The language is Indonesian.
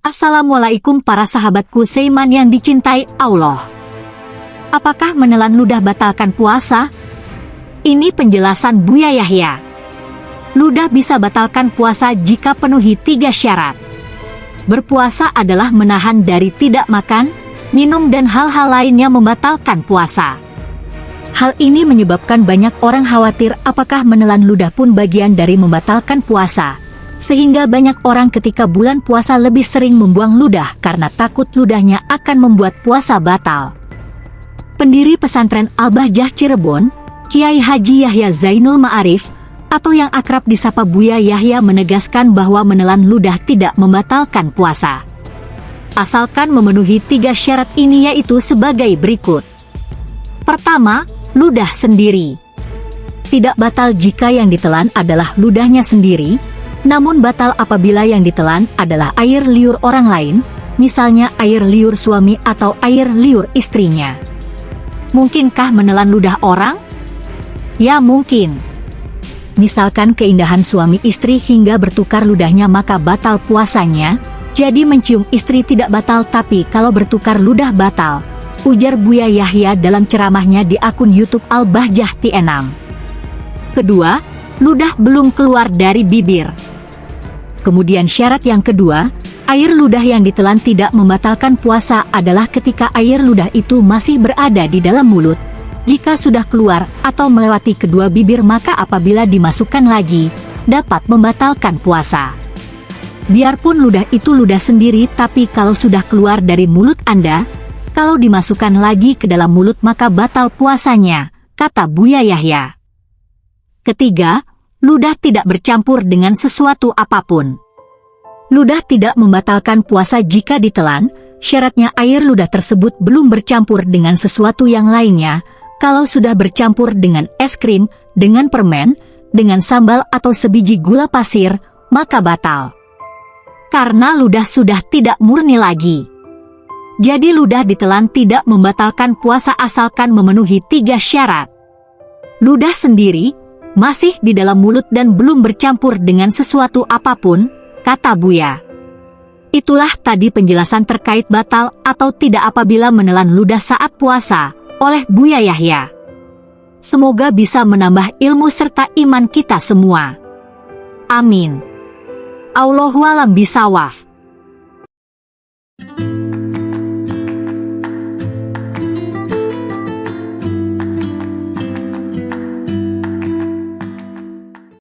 Assalamualaikum para sahabatku Seiman yang dicintai Allah. Apakah menelan ludah batalkan puasa? Ini penjelasan Buya Yahya. Ludah bisa batalkan puasa jika penuhi tiga syarat. Berpuasa adalah menahan dari tidak makan, minum dan hal-hal lainnya membatalkan puasa. Hal ini menyebabkan banyak orang khawatir apakah menelan ludah pun bagian dari membatalkan puasa sehingga banyak orang ketika bulan puasa lebih sering membuang ludah karena takut ludahnya akan membuat puasa batal. Pendiri pesantren Al-Bahjah Cirebon, Kiai Haji Yahya Zainul Ma'arif, atau yang akrab disapa Buya Yahya menegaskan bahwa menelan ludah tidak membatalkan puasa. Asalkan memenuhi tiga syarat ini yaitu sebagai berikut. Pertama, ludah sendiri. Tidak batal jika yang ditelan adalah ludahnya sendiri, namun batal apabila yang ditelan adalah air liur orang lain, misalnya air liur suami atau air liur istrinya. Mungkinkah menelan ludah orang? Ya mungkin. Misalkan keindahan suami istri hingga bertukar ludahnya maka batal puasanya, jadi mencium istri tidak batal tapi kalau bertukar ludah batal, ujar Buya Yahya dalam ceramahnya di akun YouTube Al-Bahjah T6. Kedua, ludah belum keluar dari bibir. Kemudian syarat yang kedua, air ludah yang ditelan tidak membatalkan puasa adalah ketika air ludah itu masih berada di dalam mulut. Jika sudah keluar atau melewati kedua bibir maka apabila dimasukkan lagi, dapat membatalkan puasa. Biarpun ludah itu ludah sendiri tapi kalau sudah keluar dari mulut Anda, kalau dimasukkan lagi ke dalam mulut maka batal puasanya, kata Buya Yahya. Ketiga, ludah tidak bercampur dengan sesuatu apa pun. Ludah tidak membatalkan puasa jika ditelan, syaratnya air ludah tersebut belum bercampur dengan sesuatu yang lainnya, kalau sudah bercampur dengan es krim, dengan permen, dengan sambal atau sebiji gula pasir, maka batal. Karena ludah sudah tidak murni lagi. Jadi ludah ditelan tidak membatalkan puasa asalkan memenuhi tiga syarat. Ludah sendiri, masih di dalam mulut dan belum bercampur dengan sesuatu apa pun, kata Buya. Itulah tadi penjelasan terkait batal atau tidak apabila menelan ludah saat puasa, oleh Buya Yahya. Semoga bisa menambah ilmu serta iman kita semua. Amin. Allahualam bisawaf.